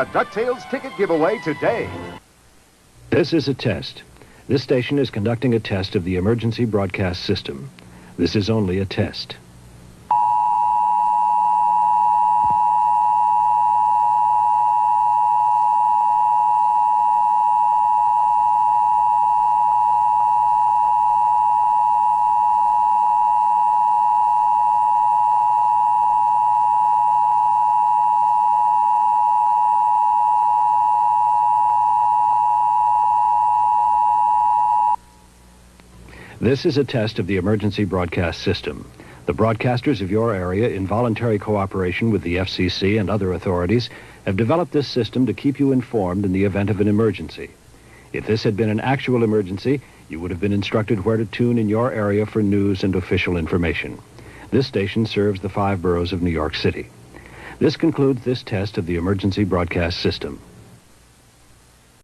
A DuckTales ticket giveaway today. This is a test. This station is conducting a test of the emergency broadcast system. This is only a test. This is a test of the emergency broadcast system. The broadcasters of your area, in voluntary cooperation with the FCC and other authorities, have developed this system to keep you informed in the event of an emergency. If this had been an actual emergency, you would have been instructed where to tune in your area for news and official information. This station serves the five boroughs of New York City. This concludes this test of the emergency broadcast system.